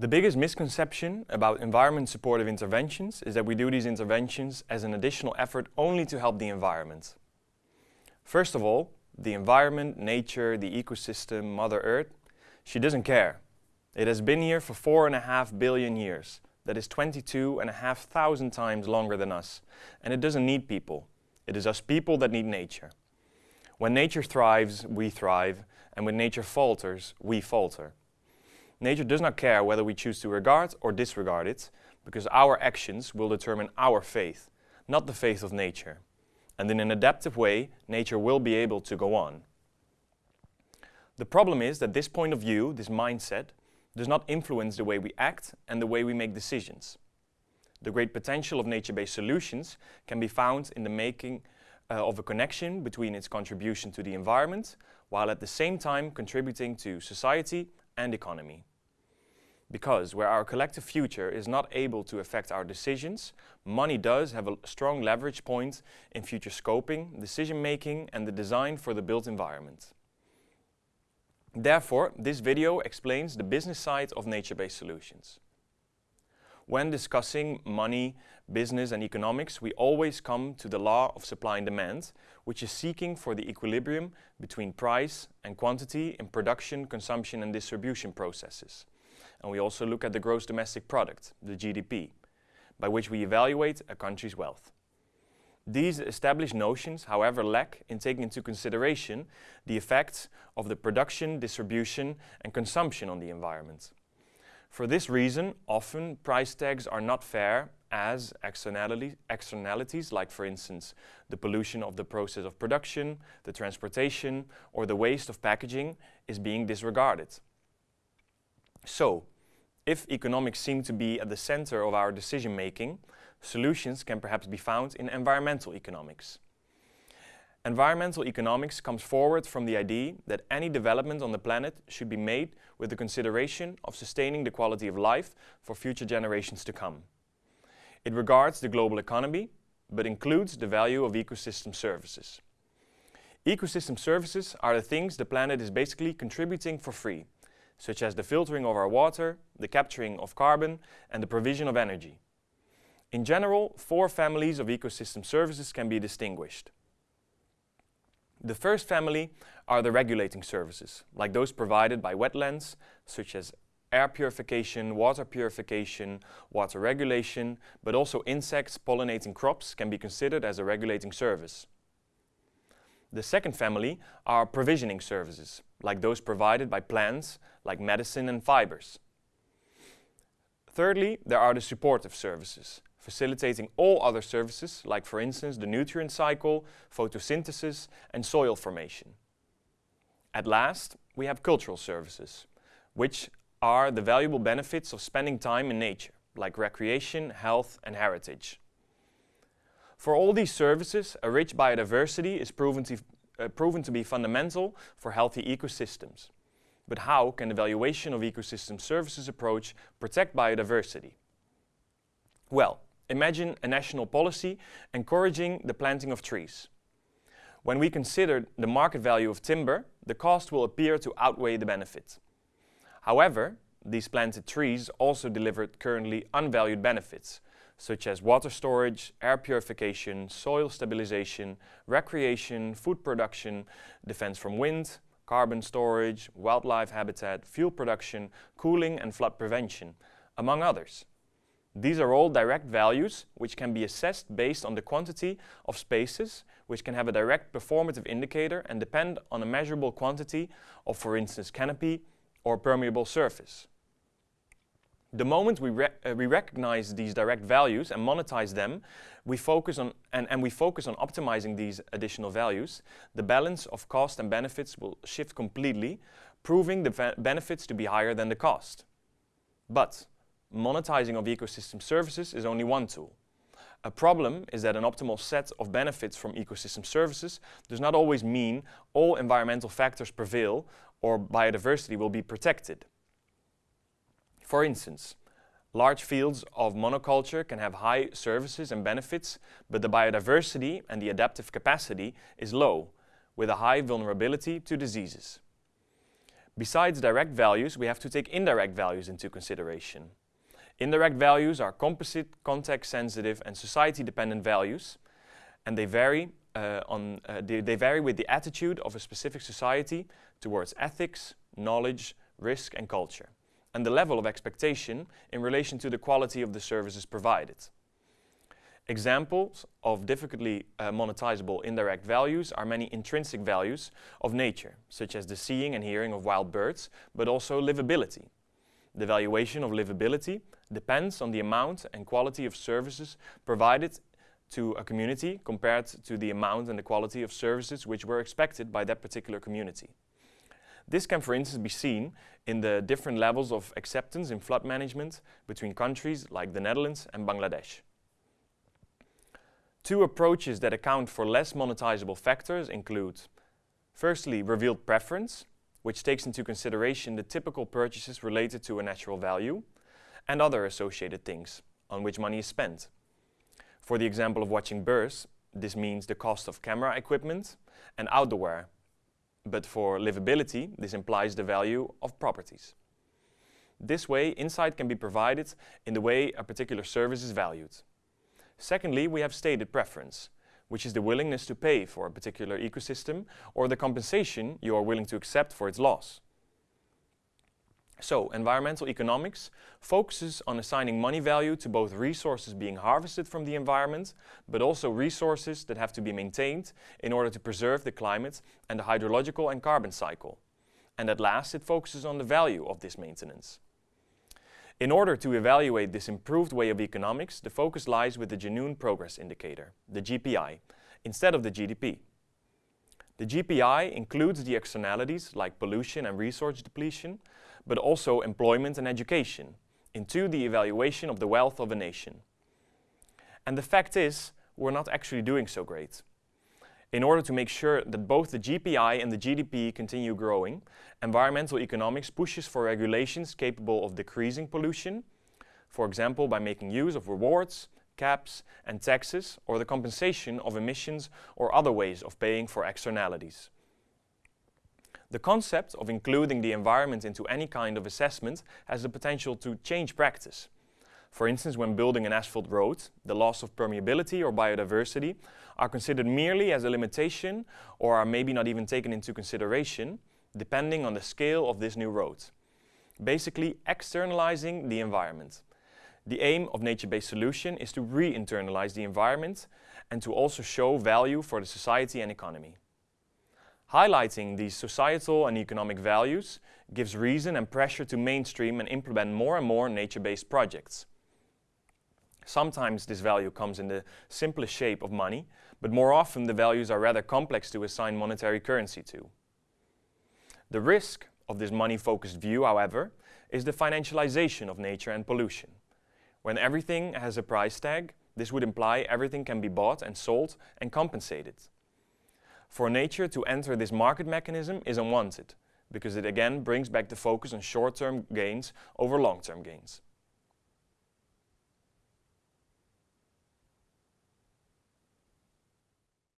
The biggest misconception about environment supportive interventions is that we do these interventions as an additional effort only to help the environment. First of all, the environment, nature, the ecosystem, Mother Earth, she doesn't care. It has been here for four and a half billion years. That is 22 and a half thousand times longer than us. And it doesn't need people. It is us people that need nature. When nature thrives, we thrive. And when nature falters, we falter. Nature does not care whether we choose to regard or disregard it, because our actions will determine our faith, not the faith of nature. And in an adaptive way, nature will be able to go on. The problem is that this point of view, this mindset, does not influence the way we act and the way we make decisions. The great potential of nature-based solutions can be found in the making uh, of a connection between its contribution to the environment, while at the same time contributing to society and economy. Because where our collective future is not able to affect our decisions, money does have a strong leverage point in future scoping, decision making and the design for the built environment. Therefore, this video explains the business side of nature-based solutions. When discussing money, business and economics, we always come to the law of supply and demand, which is seeking for the equilibrium between price and quantity in production, consumption and distribution processes. And we also look at the gross domestic product, the GDP, by which we evaluate a country's wealth. These established notions, however, lack in taking into consideration the effects of the production, distribution and consumption on the environment. For this reason, often price tags are not fair as externalities like for instance the pollution of the process of production, the transportation or the waste of packaging is being disregarded. So, if economics seem to be at the center of our decision making, solutions can perhaps be found in environmental economics. Environmental economics comes forward from the idea that any development on the planet should be made with the consideration of sustaining the quality of life for future generations to come. It regards the global economy, but includes the value of ecosystem services. Ecosystem services are the things the planet is basically contributing for free, such as the filtering of our water, the capturing of carbon and the provision of energy. In general, four families of ecosystem services can be distinguished. The first family are the regulating services, like those provided by wetlands, such as air purification, water purification, water regulation, but also insects pollinating crops can be considered as a regulating service. The second family are provisioning services, like those provided by plants, like medicine and fibers. Thirdly, there are the supportive services, facilitating all other services, like for instance the nutrient cycle, photosynthesis and soil formation. At last, we have cultural services, which are the valuable benefits of spending time in nature, like recreation, health and heritage. For all these services, a rich biodiversity is proven to, uh, proven to be fundamental for healthy ecosystems. But how can the valuation of ecosystem services approach protect biodiversity? Well, Imagine a national policy encouraging the planting of trees. When we consider the market value of timber, the cost will appear to outweigh the benefit. However, these planted trees also deliver currently unvalued benefits, such as water storage, air purification, soil stabilization, recreation, food production, defense from wind, carbon storage, wildlife habitat, fuel production, cooling and flood prevention, among others. These are all direct values which can be assessed based on the quantity of spaces which can have a direct performative indicator and depend on a measurable quantity of, for instance, canopy or permeable surface. The moment we, re uh, we recognize these direct values and monetize them, we focus on and, and we focus on optimizing these additional values, the balance of cost and benefits will shift completely, proving the benefits to be higher than the cost. But monetizing of ecosystem services is only one tool. A problem is that an optimal set of benefits from ecosystem services does not always mean all environmental factors prevail or biodiversity will be protected. For instance, large fields of monoculture can have high services and benefits, but the biodiversity and the adaptive capacity is low, with a high vulnerability to diseases. Besides direct values, we have to take indirect values into consideration. Indirect values are composite, context-sensitive and society-dependent values, and they vary, uh, on, uh, they, they vary with the attitude of a specific society towards ethics, knowledge, risk and culture, and the level of expectation in relation to the quality of the services provided. Examples of difficultly uh, monetizable indirect values are many intrinsic values of nature, such as the seeing and hearing of wild birds, but also livability. The valuation of livability depends on the amount and quality of services provided to a community compared to the amount and the quality of services which were expected by that particular community. This can for instance be seen in the different levels of acceptance in flood management between countries like the Netherlands and Bangladesh. Two approaches that account for less monetizable factors include firstly revealed preference, which takes into consideration the typical purchases related to a natural value and other associated things on which money is spent. For the example of watching birds, this means the cost of camera equipment and outdoor wear. But for livability, this implies the value of properties. This way, insight can be provided in the way a particular service is valued. Secondly, we have stated preference, which is the willingness to pay for a particular ecosystem or the compensation you are willing to accept for its loss. So, environmental economics focuses on assigning money value to both resources being harvested from the environment, but also resources that have to be maintained in order to preserve the climate and the hydrological and carbon cycle. And at last, it focuses on the value of this maintenance. In order to evaluate this improved way of economics, the focus lies with the Genuine Progress Indicator, the GPI, instead of the GDP. The GPI includes the externalities like pollution and resource depletion, but also employment and education, into the evaluation of the wealth of a nation. And the fact is, we're not actually doing so great. In order to make sure that both the GPI and the GDP continue growing, environmental economics pushes for regulations capable of decreasing pollution, for example by making use of rewards, caps and taxes or the compensation of emissions or other ways of paying for externalities. The concept of including the environment into any kind of assessment has the potential to change practice. For instance, when building an asphalt road, the loss of permeability or biodiversity are considered merely as a limitation or are maybe not even taken into consideration, depending on the scale of this new road. Basically, externalizing the environment. The aim of nature-based solution is to re-internalize the environment and to also show value for the society and economy. Highlighting these societal and economic values gives reason and pressure to mainstream and implement more and more nature-based projects. Sometimes this value comes in the simplest shape of money, but more often the values are rather complex to assign monetary currency to. The risk of this money-focused view, however, is the financialization of nature and pollution. When everything has a price tag, this would imply everything can be bought and sold and compensated. For nature to enter this market mechanism is unwanted, because it again brings back the focus on short-term gains over long-term gains.